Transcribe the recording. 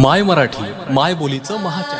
माय मराठी माय बोलीचं महाचार